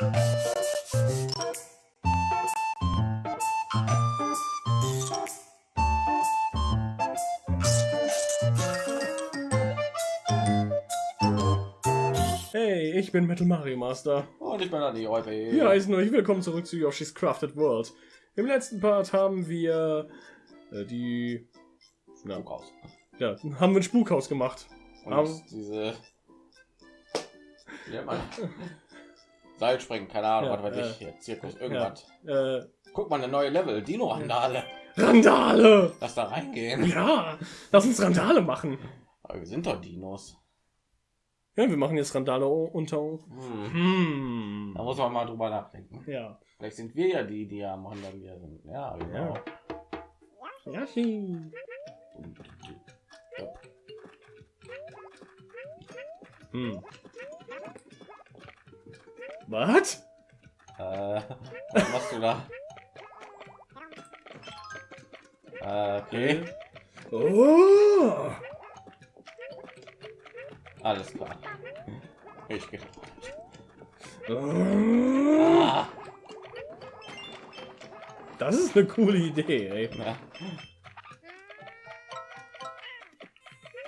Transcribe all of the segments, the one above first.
Hey, ich bin Metal Mario Master. Und ich bin die Räuber. Hier heißen euch willkommen zurück zu Yoshi's Crafted World. Im letzten Part haben wir äh, die... Ja, Spukhaus. ja, haben wir ein Spukhaus gemacht. Und Aber- diese. Wie nennt man? Seilspringen, keine Ahnung, Ja, was weiß äh, ich hier. Zirkus, irgendwas. Äh, Guck mal, eine neue Level. Dino-Randale. Randale! Lass da reingehen. Ja, lass uns Randale machen. Aber wir sind doch Dinos. Ja, wir machen jetzt Randale unter... Hm. Hm. Da muss man mal drüber nachdenken. Ja. Vielleicht sind wir ja die, die am Randalier sind. Ja, genau. Yoshi. Hm. Was? Äh, was machst du da? Äh, okay, Oh. alles klar. Ich gehe. Oh. Ah, Das ist eine coole Idee, ey. ja.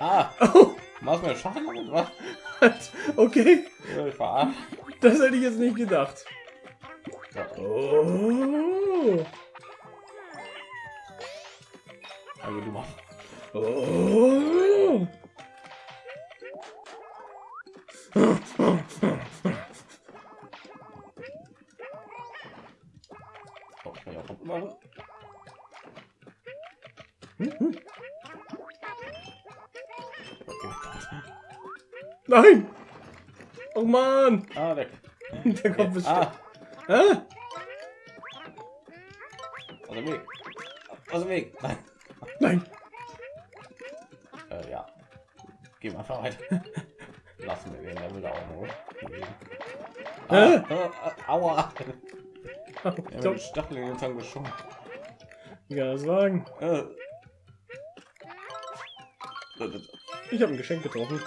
ah Oh, machst mir Schaden was? okay, Ich. Das hätte ich jetzt nicht gedacht. Oh. also du machst. Oh. Der kommt bestimmt. Ah, Hä? aus dem Weg. Aus dem Weg. Nein. Nein! Äh, ja. Gehen wir einfach weiter. Lassen wir den Level da auch nur. Ah, äh, aua. Ich hat glaub, den Stachel in den Zahn geschoben. das sagen. Äh. Ich habe ein Geschenk getroffen.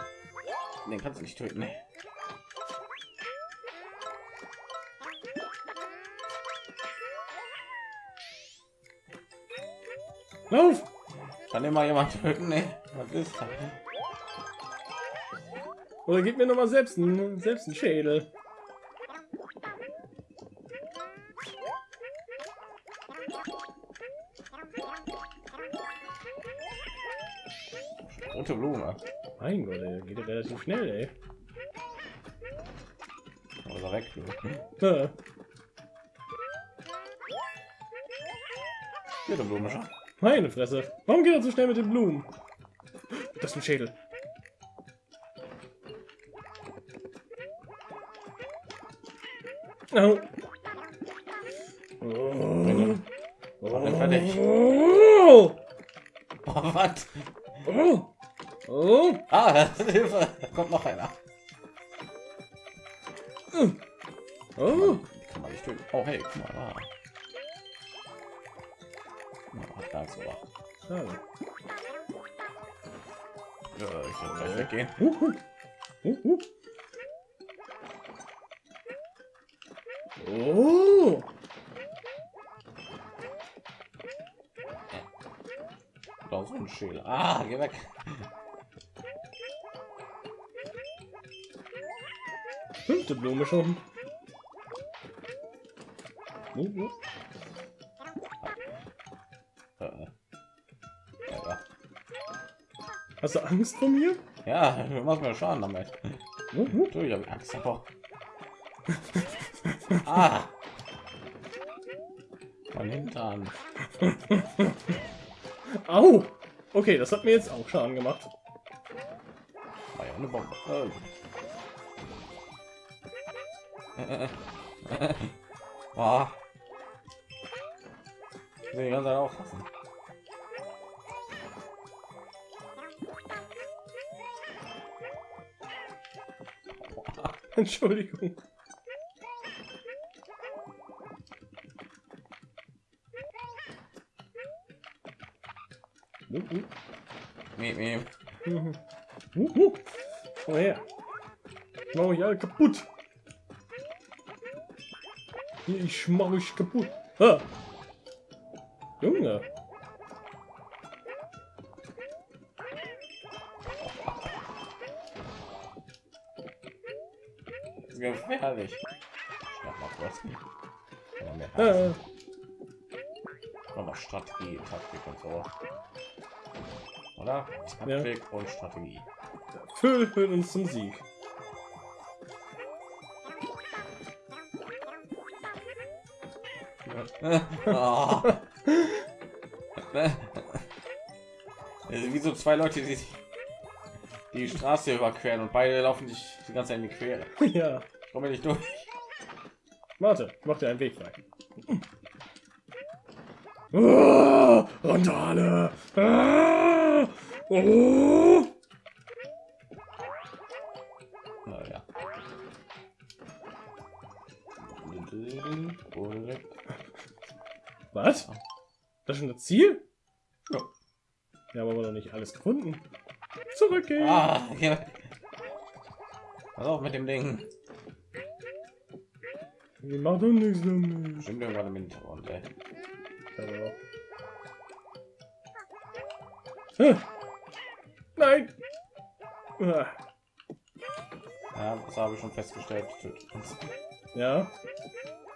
Den kannst du nicht töten. Nee. Lauf! Kann immer jemand töten? Nee. Was ist das? Oder gib mir noch mal selbst einen, selbst einen Schädel. Rote Blume. Mein Gott, ey, geht ja relativ schnell, ey. Oder weg. Meine Fresse. Warum geht er so schnell mit den Blumen? Das ist ein Schädel. Oh. fertig. Oh. Oh, was? Oh. Oh. Ah, das ist Hilfe. Da kommt noch einer. Oh. Die kann man nicht töten. Oh, hey, guck mal. Ah. Oh, da ist aber. Schade. Ja, ich werde gleich weggehen. Uh, uh. Uh. Oh. Da so ein Schädel. Ah, geh weg. Fünfte Blume schon. Uh, uh. Hast du Angst vor mir? Ja, du machst mir Schaden damit. Uh, uh. Du, ich habe Angst davor. ah! Mein Hintern. Au. Okay, das hat mir jetzt auch Schaden gemacht. War ja eine Bombe. Äh. Ah. Ich will die ganze Zeit aufpassen. Entschuldigung. Uh, uh. Miep, miep. Mhm. Uh, uh. Oh ja. Mach ich alle kaputt. Ich mach euch kaputt. Ah. Junge. Gefährlich. Schnapp mal kurz. Ja. Aber Strategie, Taktik und so. Oder? Taktik und Strategie. Füll uns zum Sieg. Also wie so zwei Leute, die sich die Straße überqueren und beide laufen sich die ganze Zeit in die Quere. ja. Komme nicht durch. Warte, mach dir einen Weg frei. Ah, Randale! Ah, oh. Naja. Was? Das ist schon das Ziel? Ja. Haben aber noch nicht alles gefunden. Zurückgehen. Ah, ja. Pass auf mit dem Ding. Wir machen doch nichts damit. Stimmt irgendwann im Hintergrund, ey. Ah. Nein! Ah. Ja, das habe ich schon festgestellt. Ja.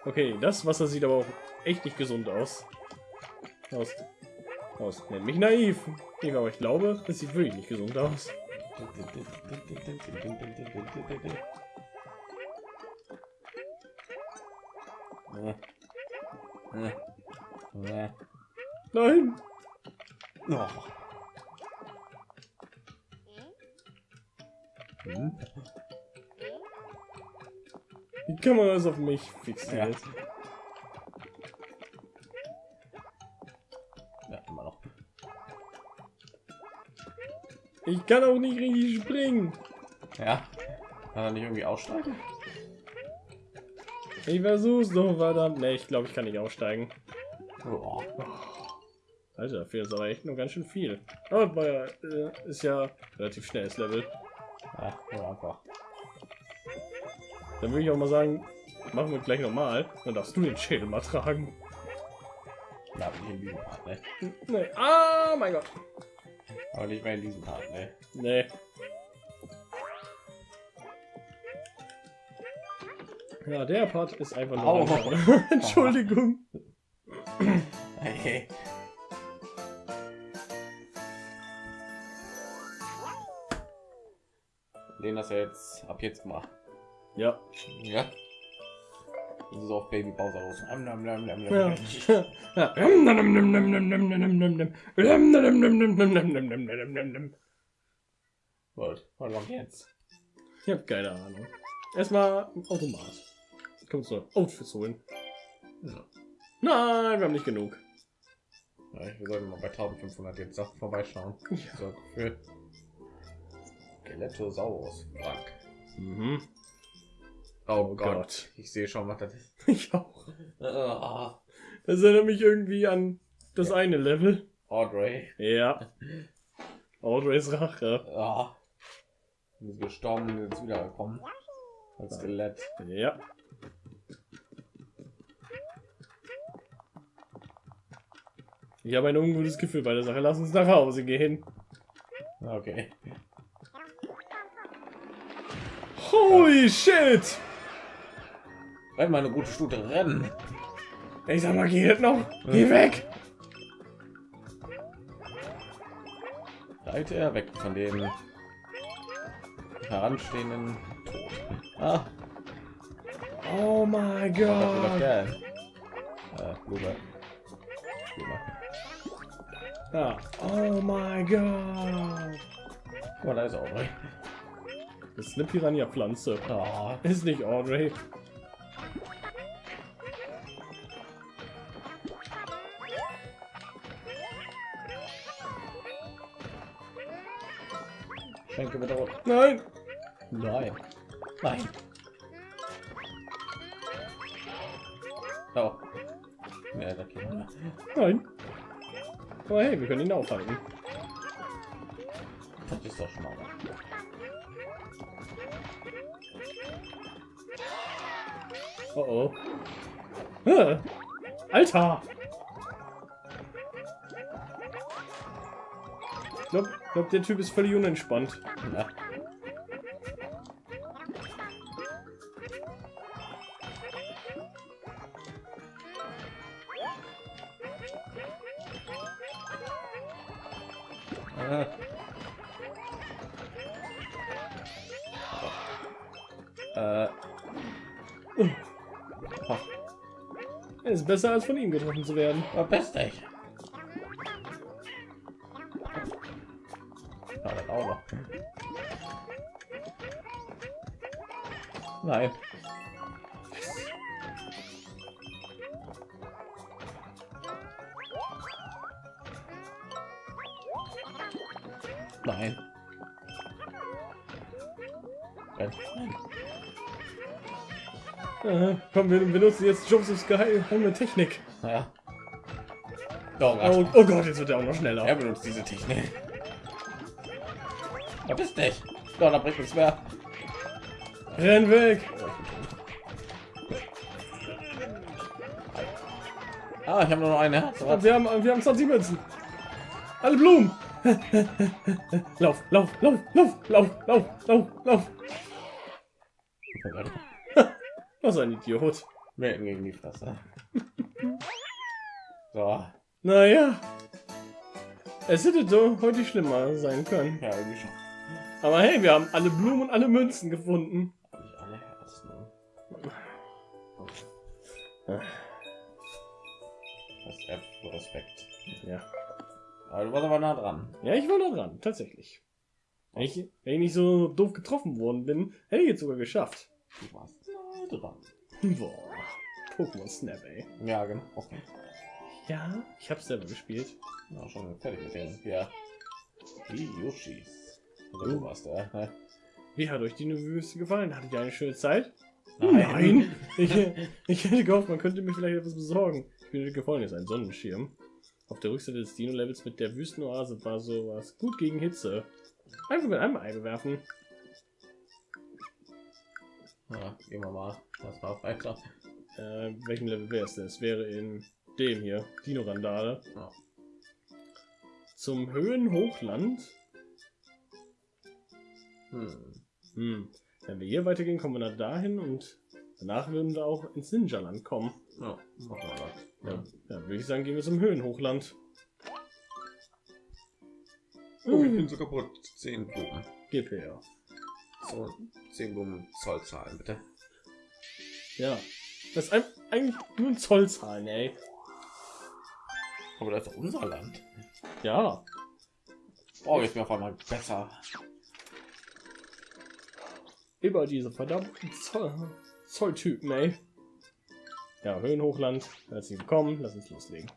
Okay, das Wasser sieht aber auch echt nicht gesund aus. Aus. Aus. Nennt mich naiv. Aber ich glaube, es sieht wirklich nicht gesund aus. Nein! Oh. Hm? Die Kamera ist auf mich fixiert. Ja, immer noch. Ich kann auch nicht richtig springen. Ja. Kann er nicht irgendwie aussteigen? Ich versuch's doch, verdammt. Ne, ich glaube, ich kann nicht aussteigen. Oh. Alter, dafür ist aber echt nur ganz schön viel. Ja, äh, ist ja relativ schnelles Level. Ja, ja, einfach. Dann würde ich auch mal sagen, machen wir gleich nochmal. Dann darfst du den Schädel mal tragen. Ja, nicht in diesem Part, ne? Nee. Ah, mein Gott. Aber nicht mehr in diesem Part, ne? Nee. Ja, der Part ist einfach nur. Au. Entschuldigung. Okay. Den hast du jetzt ab jetzt gemacht. Ja. Ja. Das ist auch Baby Bowser los. Was? Was kommt jetzt? Ich habe keine Ahnung. Erstmal Automat. Kommst du Outfits holen? Ja. Nein, wir haben nicht genug. Ja, wir sollten mal bei 1500 jetzt auch vorbeischauen. Ja. So, für Skelettosaurus. Frank. Mhm. Oh, Oh Gott. Gott. Ich sehe schon, was das ist. Ich auch. Ah, Das erinnert mich irgendwie an das eine Level. Audrey. Ja. Audreys Rache. Ah. Die ist gestorben jetzt wiedergekommen. Als Skelett. Ja. Ich habe ein ungutes Gefühl bei der Sache. Lass uns nach Hause gehen. Okay. Holy shit! Wenn mal eine gute Stute rennen. Ich sag mal, geht noch? Geh weg! Reite er weg von den heranstehenden Tod. Ah, Oh mein Gott! der Ja. Oh mein Gott! Guck mal, da ist Audrey. Das ist eine Piranha-Pflanze. Ah, Ist nicht Audrey. Schenke bitte rot. Nein! Nein. Nein. Oh. Ja, da geht. Nein! Aber hey, wir können ihn aufhalten. Das ist doch schon mal. Oh oh. Alter! Ich glaube, glaub, der Typ ist völlig unentspannt. Ja. Besser, als von ihm getroffen zu werden. Ja, das auch noch. Nein. Nein. Nein. Äh, komm, wir benutzen jetzt Josephs geheime Technik. Oh Gott. Oh, oh Gott, jetzt wird er auch noch schneller. Er benutzt diese Technik. Verpiss dich. Doch, da bringt nichts mehr. Renn weg! Ah, ich habe nur noch eine Herz. Wir haben, wir haben 20 Münzen. Alle Blumen. lauf, lauf, lauf, lauf, lauf, lauf, lauf, lauf. Was ein Idiot. Melden gegen die Fresse. so. Naja. Es hätte doch heute schlimmer sein können. Ja, irgendwie schon. Aber hey, wir haben alle Blumen und alle Münzen gefunden. Hab ich alle Herzen. Das ist F für Respekt. Ja. Aber du warst aber nah dran. Ja, ich war da dran, tatsächlich. Wenn ich, wenn ich nicht so doof getroffen worden bin, hätte ich jetzt sogar geschafft. Du warst nah dran. Boah. Pokémon Snap, ey. Ja, genau. Okay. Ja, ich hab's selber gespielt. Ja, schon fertig mit denen. Ja. Die Yoshis. Also, du warst der. ne? Wie hat euch die Wüste gefallen? Hattet ihr eine schöne Zeit? Nein. Ich, ich hätte gehofft, man könnte mir vielleicht etwas besorgen. Ich bin gefallen, ist ein Sonnenschirm. Auf der Rückseite des Dino-Levels mit der Wüstenoase war sowas gut gegen Hitze. Einfach mit einem Ei bewerfen. Ja, gehen wir mal. Das war weiter. Äh, welchen Level wäre es denn? Es wäre in dem hier, Dino-Randale. Ja. Zum Höhenhochland. Hm. Hm. Wenn wir hier weitergehen, kommen wir nach dahin und danach würden wir auch ins Ninja-Land kommen. Ja, machen wir das. Ja, ja würde ich sagen, gehen wir zum Höhenhochland. Oh, ich bin so kaputt. Zehn Blumen. Gib her. So, zehn Blumen Zollzahlen, bitte. Ja. Das ist ein, eigentlich nur ein Zollzahlen, ey. Aber das ist doch unser Land. Ja. Oh, jetzt mir auf einmal besser. Über diese verdammten Zoll Zolltypen, ey. Ja, Höhenhochland. Herzlich willkommen. Lass uns loslegen.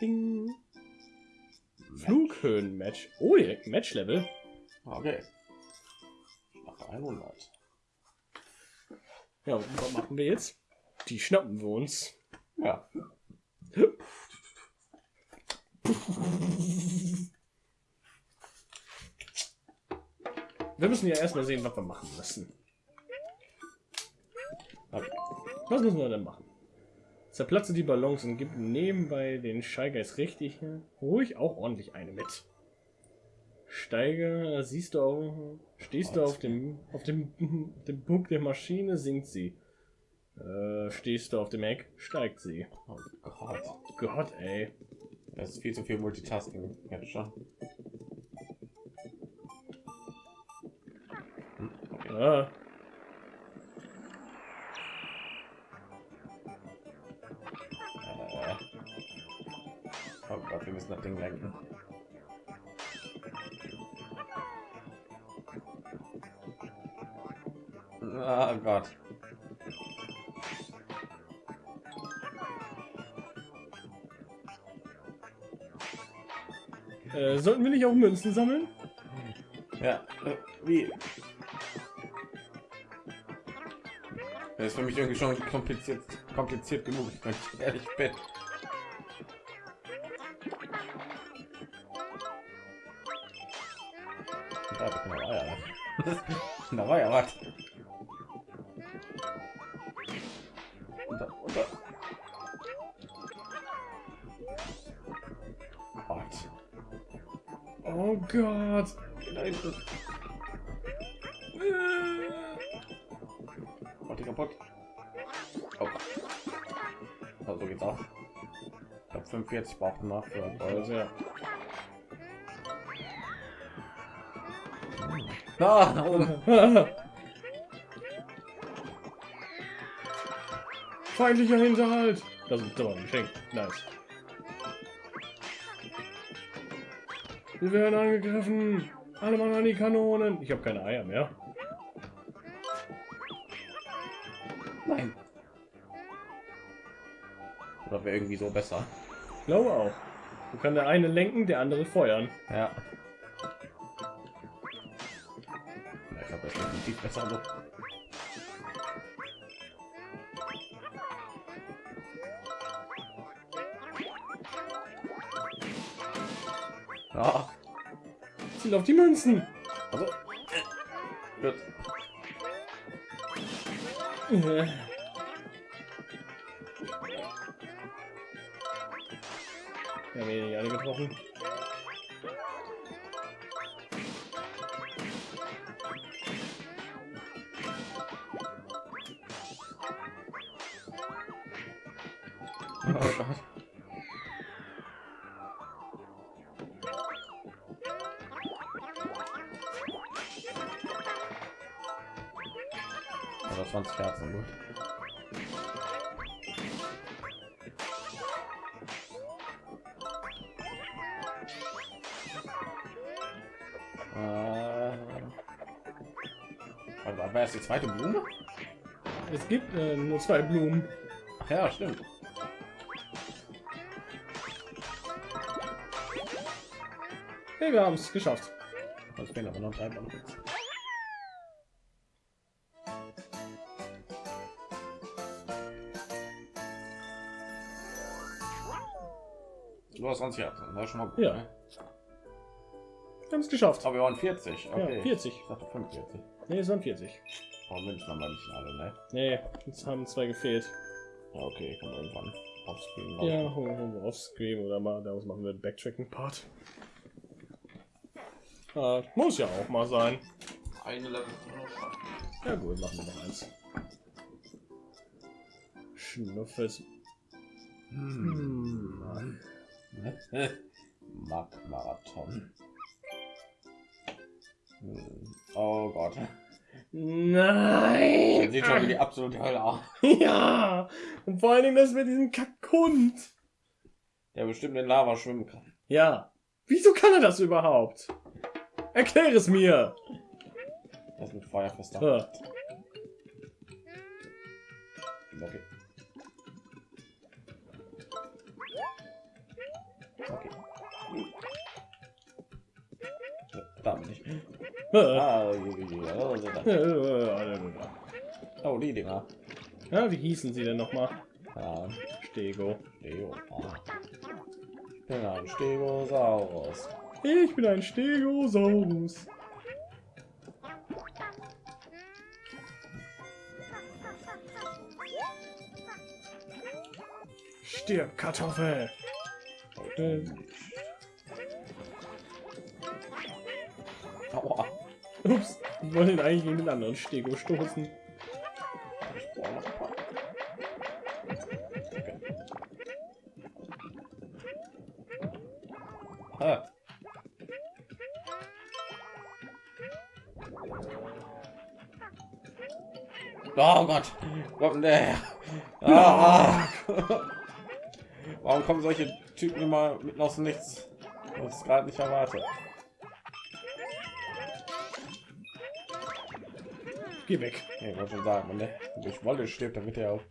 Ding. Flughöhen-Match. Oh, direkt Match-Level. Okay. Nach 100. Ja, und was machen wir jetzt? Die schnappen wir uns. Ja. Wir müssen ja erstmal sehen, was wir machen müssen. Okay. Was müssen wir denn machen? Zerplatze die Ballons und gib nebenbei den Steigeist richtig ruhig auch ordentlich eine mit. Steige, siehst du auch, stehst du auf dem, auf dem, dem Punkt der Maschine, sinkt sie. Äh, stehst du auf dem Eck, steigt sie. Oh Gott. Gott, ey. Das ist viel zu viel Multitasking. Jetzt schon. Ah. Ah Gott. Äh, sollten wir nicht auch Münzen sammeln? Ja, äh, wie? Das ist für mich irgendwie schon kompliziert, kompliziert genug, wenn ich ehrlich bin. Da war ja was. Unter, unter. Gott. Oh Gott. Hinten. Macht die kaputt. Oh. Also so geht's auch. Ich glaube 45 brauchen wir für. Also, ja. Ah, Feindlicher Hinterhalt. Das ist aber ein Geschenk. Nice. Wir werden angegriffen. Alle Mann an die Kanonen. Ich habe keine Eier mehr. Nein. Oder wäre irgendwie so besser. Ich glaube auch. Du kann der eine lenken, der andere feuern. Ja. Ich glaube, das definitiv besser so. Ja, Ziel auf die Münzen. also. Gut. Äh. Wir nicht alle getroffen. Also 20 Herzen, gut. Äh, war das die zweite Blume? Es gibt äh, nur zwei Blumen. Ach ja, stimmt. Hey, wir haben es geschafft. Es fehlen aber noch drei Blumen. Du hast 20 Herzen, das ist schon mal gut. Ja. Ne? Haben es geschafft. Aber wir waren 40. Okay. Ja, 40. Ich dachte 45. Nee, es waren 40. Oh, Münzen haben wir nicht alle, ne? Nee, jetzt haben zwei gefehlt. Ja, okay, kann man irgendwann aufspielen. Ja, holen wir oder mal, daraus machen wir einen Backtracking-Part. Ah, muss ja auch mal sein. Eine Level. Ja gut, machen wir noch eins. Schnuffes. Hm. Mark Marathon. Hm. Oh Gott. Nein! Das sieht schon wie die absolute Hölle aus. Ja! Und vor allen Dingen das mit diesem Kackhund. Der bestimmt in Lava schwimmen kann. Ja. Wieso kann er das überhaupt? Erklär es mir! Das mit Feuer fester. Okay. Okay. Da bin ich. oh, ah. oh, die Dinger. Ja, wie hießen sie denn nochmal? Ja, Stego. Stego. Ah. Ich bin ein Stegosaurus. Ich bin ein Stegosaurus. Stirb, Kartoffel. Äh, Aua. ups, ich wollte ihn eigentlich gegen den anderen Stego stoßen. Ah. Oh Gott, der her? Ah. Warum kommen solche Typen immer mitten aus dem Nichts? Das ist gerade nicht erwartet. Geh weg. Ja, ich wollte schon sagen, wenn der durch Wolle stirbt, dann er auch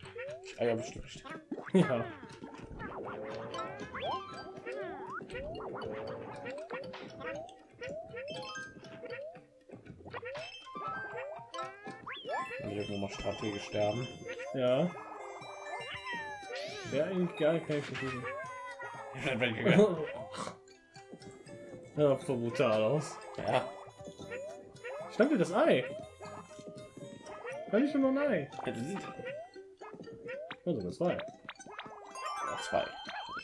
Eier bestimmt. Ja. Irgendwo mal strategisch sterben. Ja. Wäre eigentlich gar kein versuchen. Ja, voll brutal aus. ja, dir das Ei? Kann ich schon noch ein Ei? das. Also zwei. Ja, zwei.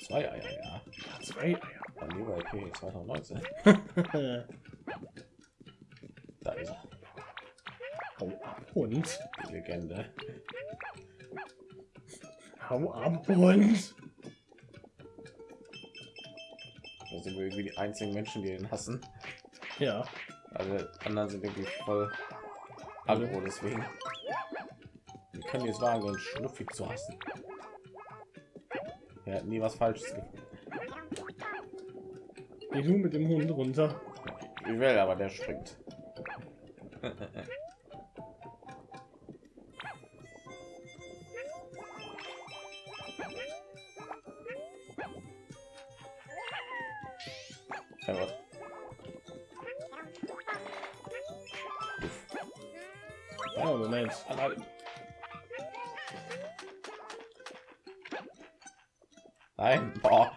Zwei Eier, ja. Zwei Eier. Dann lieber okay, 2019. Da ist er, Hau ab, die Legende. Hau ab, Hund. Sind wir irgendwie die einzigen Menschen, die ihn hassen. Ja. Alle anderen sind irgendwie voll aggro deswegen. Wir können jetzt wagen, uns schnuffig zu hassen. Er hat nie was Falsches gefunden. Du mit dem Hund runter. Ich will, aber der springt. Ja, was? Oh, Moment. Allein. Nein, boah.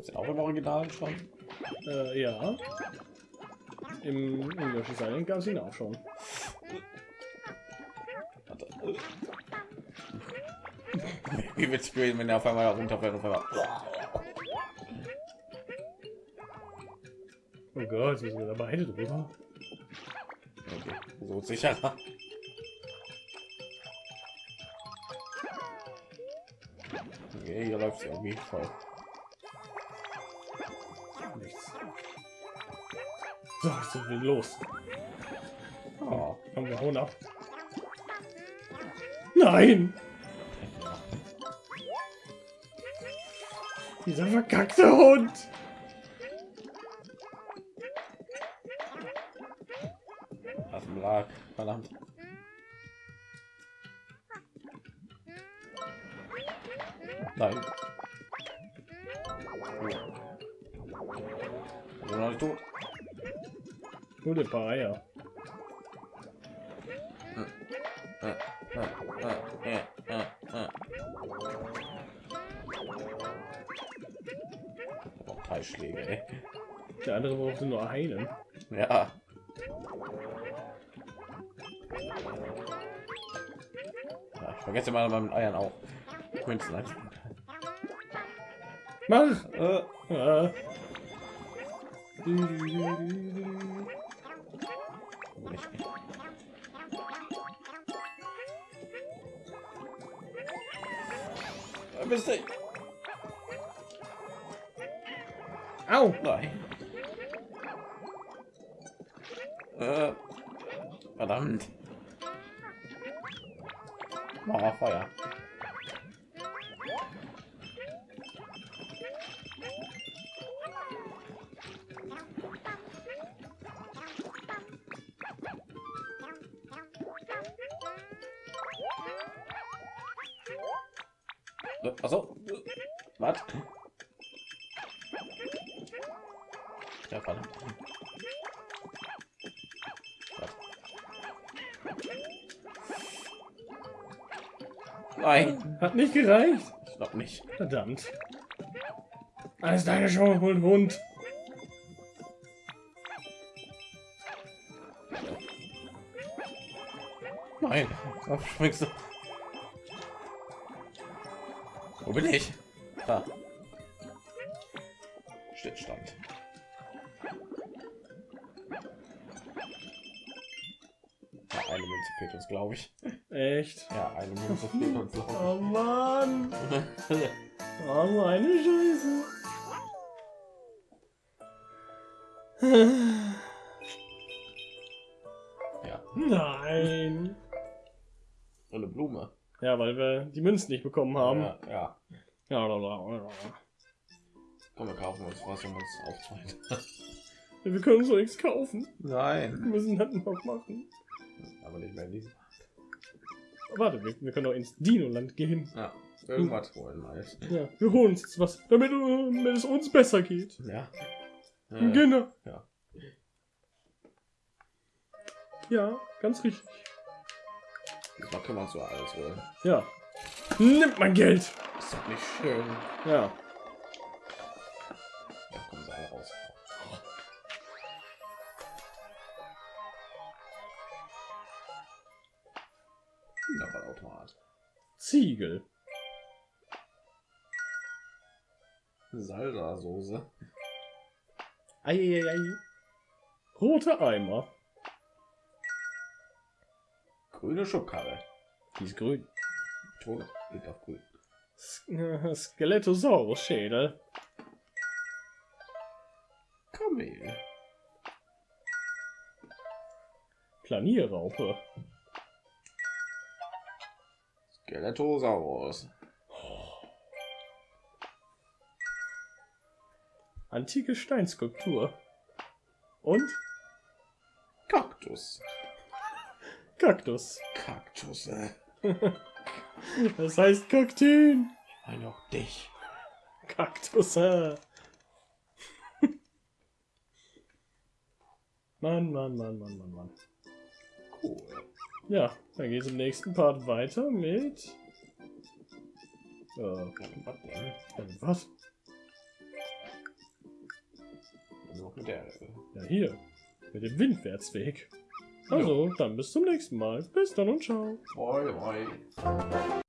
Ist auch im Original schon? Äh, ja. Im, Yoshi's Island gab es ihn auch schon. Wie wird's gewesen, wenn er auf einmal runterfällt und auf einmal. Oh Gott, wir sind beide drüber. Okay, so sicherer. Okay, hier läuft irgendwie voll. Nichts. So, sind wir los. Oh. Komm, wir hauen ab. Nein! Dieser verkackte Hund! Auf dem Lag, verdammt. Nein. Oh. noch nicht tot. Nur ein paar Eier. Der andere brauchte nur einen. Ja. ja ich vergesse mal beim Eiern auch. Mach! Äh. Äh, du? Au! Nein. Äh, verdammt. Oh, Feuer. Achso. Was? Ja, verdammt. Nein, Hat nicht gereicht. ich glaube nicht. Verdammt. Alles deine Show, Hund, Hund. Nein, springst du? Wo bin ich? Da. Eine Münze fehlt uns, glaube Oh Mann. Oh, so eine Scheiße. Ja, Nein. und eine Blume. Ja, weil wir die Münzen nicht bekommen haben. Ja, ja. Ja, la, la, la. Komm, wir kaufen uns was, um uns aufzuhalten. Wir können so nichts kaufen. Wir Nein. müssen das noch machen. Aber nicht mehr in diesem. Warte, wir, wir können doch ins Dino-Land gehen. Ja, irgendwas holen halt. Ja, wir holen uns jetzt was, damit, äh, damit es uns besser geht. Ja. Äh, Genau. ja. Ja, ganz richtig. Können wir uns so alles holen. Ja. Nimmt mein Geld. Ist doch nicht schön. Ja. Kinderballautomat. Ziegel. Salsa-Soße. Eieiei. Rote Eimer. Grüne Schubkarre. Die ist grün. Ton geht auf grün. Äh, Skeletosaurus-Schädel. Kamel. Planierraupe. Skeletosaurus. Antike Steinskulptur. Und Kaktus. Kaktus. Kaktus. Äh. Das heißt Kakteen. Ich meine auch dich. Kaktus. äh. Mann, Mann, Mann, Mann, Mann, Mann. Cool. Ja, dann geht es im nächsten Part weiter mit... Äh, Was? Noch mit der. Ja, hier. Mit dem Windwärtsweg. Also, dann bis zum nächsten Mal. Bis dann und ciao. Bye, bye.